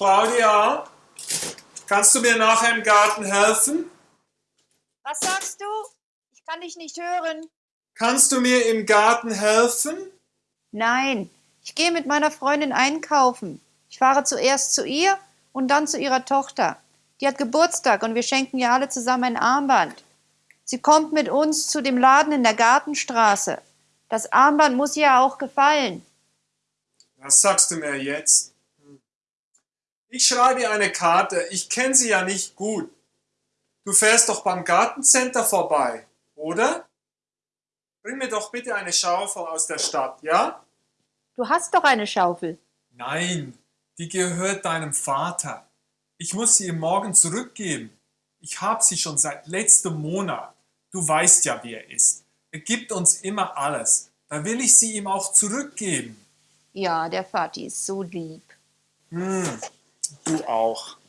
Claudia, kannst du mir nachher im Garten helfen? Was sagst du? Ich kann dich nicht hören. Kannst du mir im Garten helfen? Nein, ich gehe mit meiner Freundin einkaufen. Ich fahre zuerst zu ihr und dann zu ihrer Tochter. Die hat Geburtstag und wir schenken ihr alle zusammen ein Armband. Sie kommt mit uns zu dem Laden in der Gartenstraße. Das Armband muss ihr auch gefallen. Was sagst du mir jetzt? Ich schreibe ihr eine Karte. Ich kenne sie ja nicht gut. Du fährst doch beim Gartencenter vorbei, oder? Bring mir doch bitte eine Schaufel aus der Stadt, ja? Du hast doch eine Schaufel. Nein, die gehört deinem Vater. Ich muss sie ihm morgen zurückgeben. Ich habe sie schon seit letztem Monat. Du weißt ja, wie er ist. Er gibt uns immer alles. Da will ich sie ihm auch zurückgeben. Ja, der Vati ist so lieb. Hm, auch.